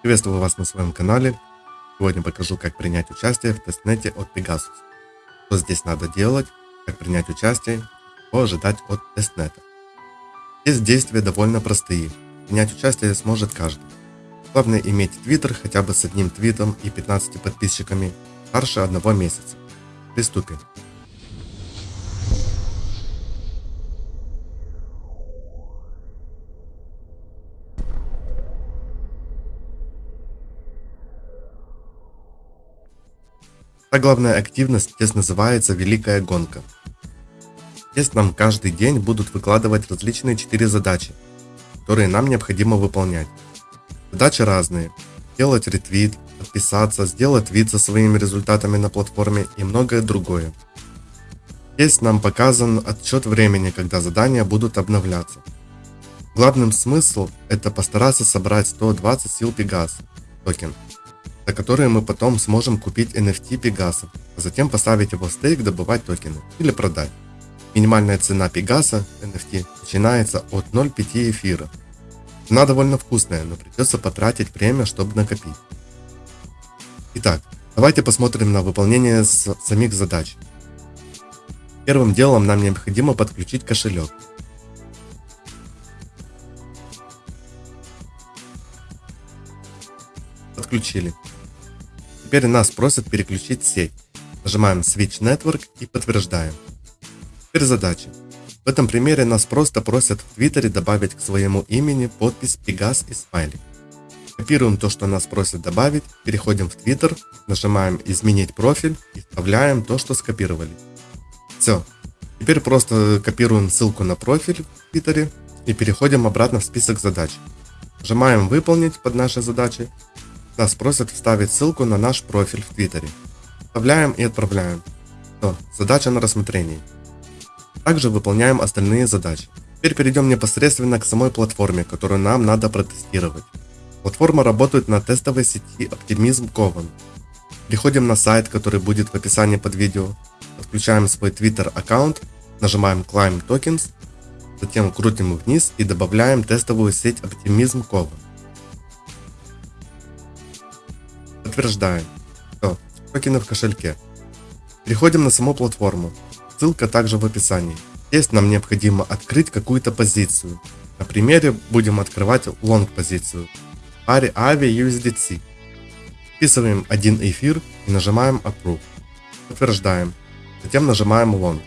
Приветствую вас на своем канале. Сегодня покажу, как принять участие в тестнете от Pegasus. Что здесь надо делать, как принять участие, что ожидать от тестнета. Здесь действия довольно простые. Принять участие сможет каждый. Главное иметь твиттер хотя бы с одним твитом и 15 подписчиками старше одного месяца. Приступим. Та главная активность здесь называется Великая Гонка. Здесь нам каждый день будут выкладывать различные 4 задачи, которые нам необходимо выполнять. Задачи разные. Сделать ретвит, подписаться, сделать твит со своими результатами на платформе и многое другое. Здесь нам показан отчет времени, когда задания будут обновляться. Главным смысл это постараться собрать 120 сил Пегас токен за которые мы потом сможем купить NFT Пегаса, а затем поставить его в стейк, добывать токены или продать. Минимальная цена Пегаса NFT начинается от 0,5 эфира. Цена довольно вкусная, но придется потратить время, чтобы накопить. Итак, давайте посмотрим на выполнение самих задач. Первым делом нам необходимо подключить кошелек. Подключили. Теперь нас просят переключить сеть. Нажимаем Switch Network и подтверждаем. Теперь задача. В этом примере нас просто просят в Твиттере добавить к своему имени подпись Пегас и смайлик. Копируем то, что нас просят добавить, переходим в Твиттер, нажимаем «Изменить профиль» и вставляем то, что скопировали. Все. Теперь просто копируем ссылку на профиль в Твиттере и переходим обратно в список задач. Нажимаем «Выполнить» под нашей задачей нас просят вставить ссылку на наш профиль в Твиттере. Вставляем и отправляем. Все, задача на рассмотрении. Также выполняем остальные задачи. Теперь перейдем непосредственно к самой платформе, которую нам надо протестировать. Платформа работает на тестовой сети Optimism Coven. Переходим на сайт, который будет в описании под видео. Подключаем свой Twitter аккаунт, нажимаем Climb Tokens, затем крутим вниз и добавляем тестовую сеть Optimism Coven. Подтверждаем. Все, токены в кошельке. Переходим на саму платформу. Ссылка также в описании. Здесь нам необходимо открыть какую-то позицию. На примере будем открывать long позицию. В паре AVI USDC. Вписываем один эфир и нажимаем Approve. Подтверждаем. Затем нажимаем Long.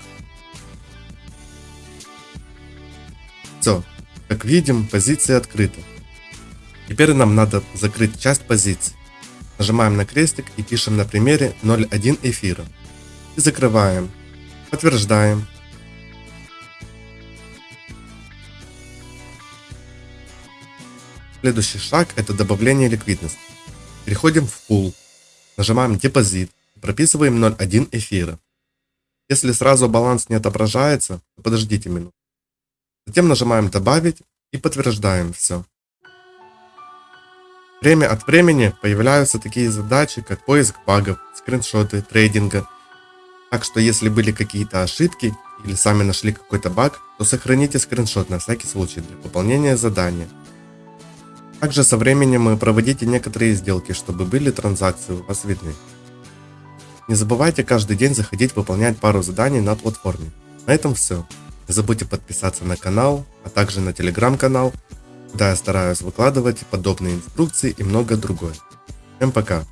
Все. Как видим, позиция открыта. Теперь нам надо закрыть часть позиций. Нажимаем на крестик и пишем на примере 0.1 эфира. И закрываем. Подтверждаем. Следующий шаг это добавление ликвидности. Переходим в пул. Нажимаем депозит. Прописываем 0.1 эфира. Если сразу баланс не отображается, то подождите минуту. Затем нажимаем добавить и подтверждаем все. Время от времени появляются такие задачи, как поиск багов, скриншоты, трейдинга. Так что если были какие-то ошибки или сами нашли какой-то баг, то сохраните скриншот на всякий случай для выполнения задания. Также со временем проводите некоторые сделки, чтобы были транзакции у вас видны. Не забывайте каждый день заходить выполнять пару заданий на платформе. На этом все. Не забудьте подписаться на канал, а также на телеграм-канал, я стараюсь выкладывать подобные инструкции и многое другое. Всем пока!